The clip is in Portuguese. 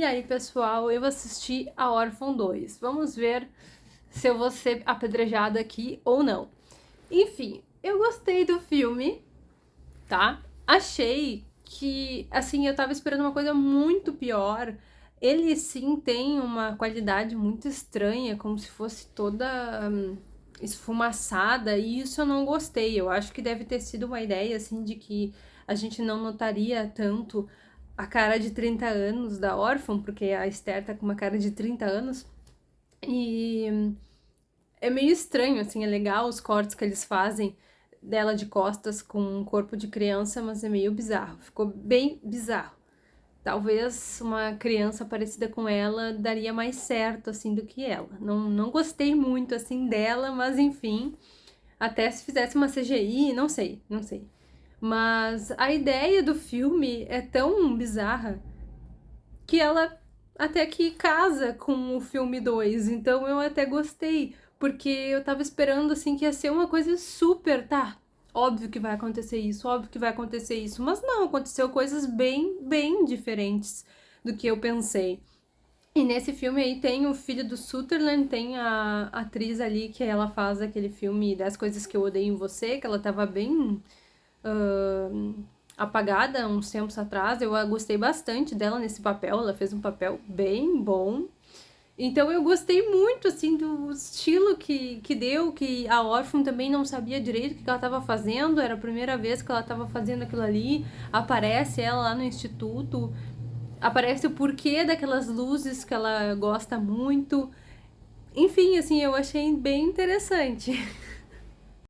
E aí, pessoal, eu assisti a Órfão 2. Vamos ver se eu vou ser apedrejada aqui ou não. Enfim, eu gostei do filme, tá? Achei que, assim, eu tava esperando uma coisa muito pior. Ele, sim, tem uma qualidade muito estranha, como se fosse toda hum, esfumaçada, e isso eu não gostei. Eu acho que deve ter sido uma ideia, assim, de que a gente não notaria tanto a cara de 30 anos da órfã, porque a Esther tá com uma cara de 30 anos. E é meio estranho, assim, é legal os cortes que eles fazem dela de costas com um corpo de criança, mas é meio bizarro. Ficou bem bizarro. Talvez uma criança parecida com ela daria mais certo, assim, do que ela. Não, não gostei muito, assim, dela, mas enfim. Até se fizesse uma CGI, não sei, não sei. Mas a ideia do filme é tão bizarra que ela até que casa com o filme 2. Então eu até gostei, porque eu tava esperando assim que ia ser uma coisa super, tá? Óbvio que vai acontecer isso, óbvio que vai acontecer isso, mas não, aconteceu coisas bem, bem diferentes do que eu pensei. E nesse filme aí tem o filho do Sutherland, tem a atriz ali que ela faz aquele filme das coisas que eu odeio em você, que ela tava bem uh, apagada uns tempos atrás. Eu gostei bastante dela nesse papel, ela fez um papel bem bom. Então eu gostei muito, assim, do estilo que, que deu, que a órfã também não sabia direito o que ela estava fazendo, era a primeira vez que ela estava fazendo aquilo ali, aparece ela lá no instituto, aparece o porquê daquelas luzes que ela gosta muito. Enfim, assim, eu achei bem interessante.